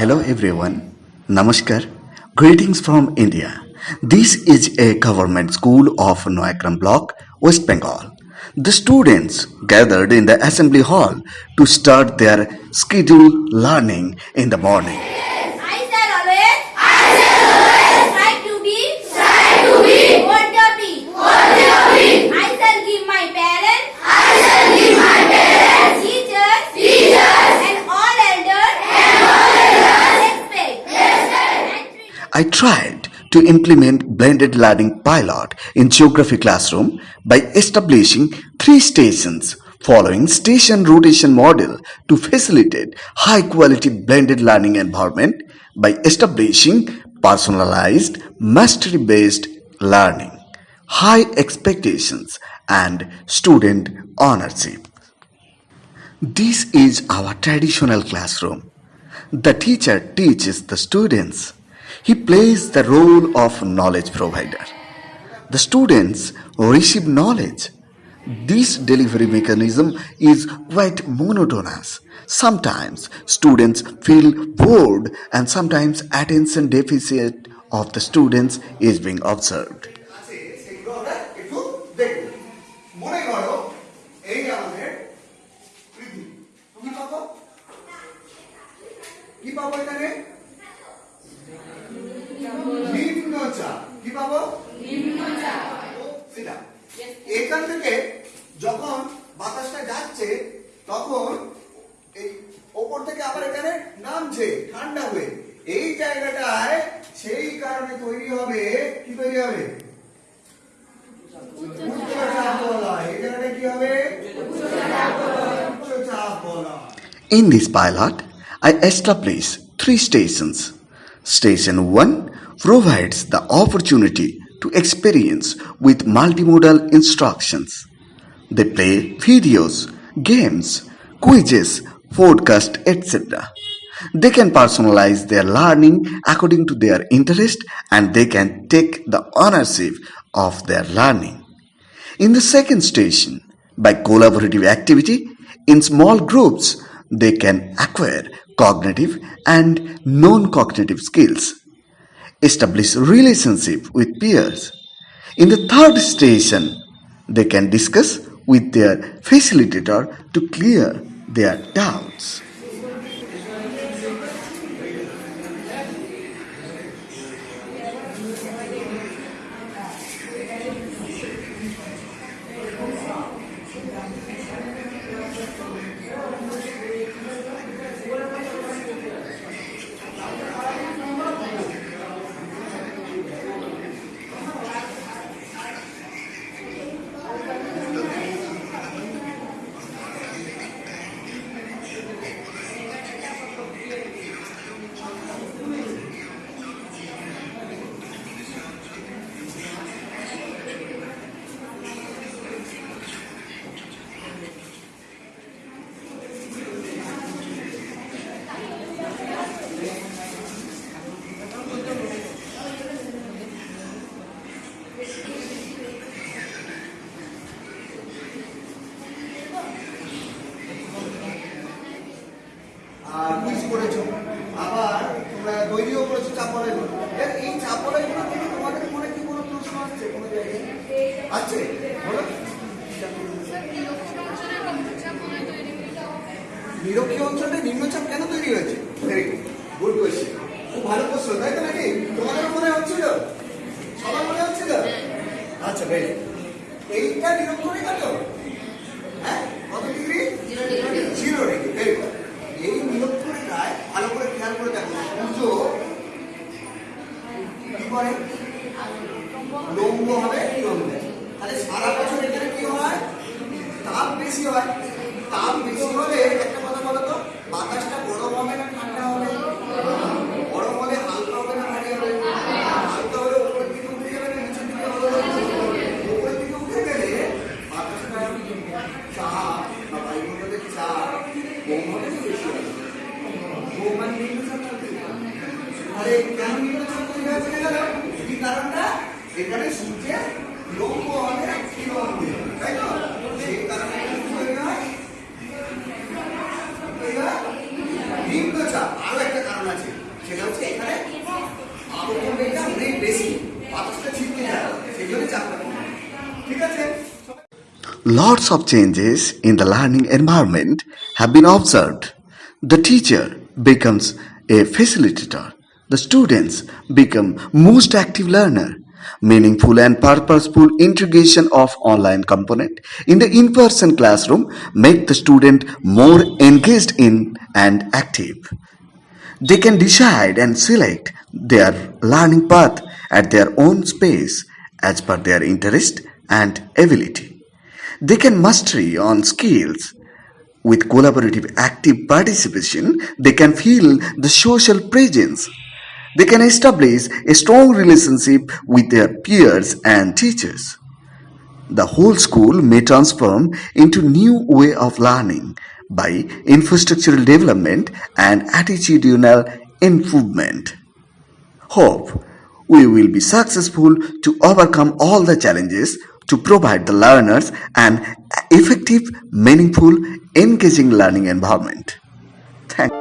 Hello everyone. Namaskar. Greetings from India. This is a government school of Noakram block, West Bengal. The students gathered in the assembly hall to start their scheduled learning in the morning. I shall always. I shall always. Try to be. Try to be. What the be. What the be. I shall give my parents. I shall give my parents. Teachers. Teachers. And all elders. And all elders. Respect. Respect. And treat- I tried to implement blended learning pilot in geography classroom by establishing three stations following station rotation model to facilitate high quality blended learning environment by establishing personalized mastery based learning high expectations and student ownership this is our traditional classroom the teacher teaches the students. He plays the role of knowledge provider. The students receive knowledge. This delivery mechanism is quite monotonous. Sometimes students feel bored and sometimes attention deficit of the students is being observed. আছে সেগুলো আমরা একটু দেখব মনে করো এই আমাদের পৃথিবী তুমি পাবো কি পাবো এখানে নিম্নচাপ। কি পাবো? সেটা। এখান থেকে যখন বাতাসটা যাচ্ছে তখন এই ওপর থেকে আবার এখানে নামছে ঠান্ডা হয়ে। এই জায়গাটায় সেই কারণে তৈরি হবে কি তৈরি হবে? In this pilot, I establish three stations. Station 1 provides the opportunity to experience with multimodal instructions. They play videos, games, quizzes, podcast, etc. They can personalize their learning according to their interest and they can take the ownership of their learning. In the second station, by collaborative activity, in small groups, they can acquire cognitive and non-cognitive skills, establish relationship with peers. In the third station, they can discuss with their facilitator to clear their doubts. আছে, বলো। নিরক্ষীয় অঞ্চলে নিম্নচাপ কেন তৈরি হয়েছে? Good question খুব ভালো প্রশ্ন, তাই তো নাকি? তোমাদের মনে হচ্ছিল? সবার মনে হচ্ছিল? আচ্ছা বেশ এইটা নিরক্ষরেখা তো? হ্যাঁ কত ডিগ্রি জিরো ডিগ্রি ভেরি এই নিরক্ষরেখায় ভালো করে খেয়াল করে দেখো সূর্য কি করে? লম্ব হবে লম্ব তাহলে সারা বছর এখানে কি হয়? তাপ বেশি হয়। তাপ বেশি হলে একটা কথা বলো তো, বাতাসটা গরম হবে না ঠান্ডা হবে? গরম হলে হালকা হবে না ভারী হবে? হালকা হলে উপরের দিকে উঠে যাবে না নিচের দিকে হবে? গেলে বাতাসটা চাপ চাপ না বেশি হবে। কম মানে নিম্নচাপ চলতে আরে কেন কি কারণটা? এখানে হবে তাই তো? সেই কারণে নিম্নচাপ। একটা কারণ আছে সেটা হচ্ছে এখানে অনেক বেশি বাতাসটা ছিটকে যায় সেই জন্য চাপটা ঠিক আছে? Lots of changes in the learning environment have been observed. The teacher becomes a facilitator. The students become most active learner. Meaningful and purposeful integration of online component in the in-person classroom make the student more engaged in and active. They can decide and select their learning path at their own space as per their interest and ability. They can mastery on skills. With collaborative active participation, they can feel the social presence. They can establish a strong relationship with their peers and teachers. The whole school may transform into new way of learning by infrastructural development and attitudinal improvement. Hope we will be successful to overcome all the challenges to provide the learners an effective, meaningful, engaging learning environment. Thank